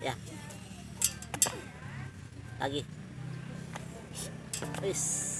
Ya. Lagi. Peace.